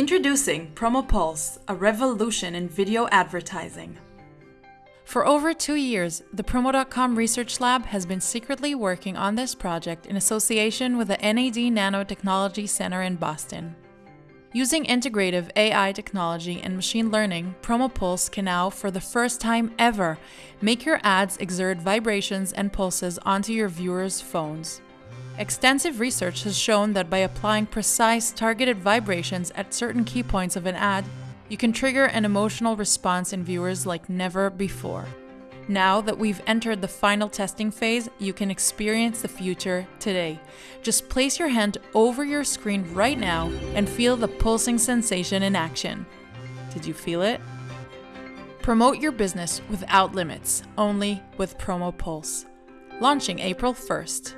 Introducing Promo Pulse, a revolution in video advertising. For over two years, the Promo.com Research Lab has been secretly working on this project in association with the NAD Nanotechnology Center in Boston. Using integrative AI technology and machine learning, PromoPulse can now, for the first time ever, make your ads exert vibrations and pulses onto your viewers' phones. Extensive research has shown that by applying precise, targeted vibrations at certain key points of an ad, you can trigger an emotional response in viewers like never before. Now that we've entered the final testing phase, you can experience the future today. Just place your hand over your screen right now and feel the pulsing sensation in action. Did you feel it? Promote your business without limits, only with Promo Pulse. Launching April 1st.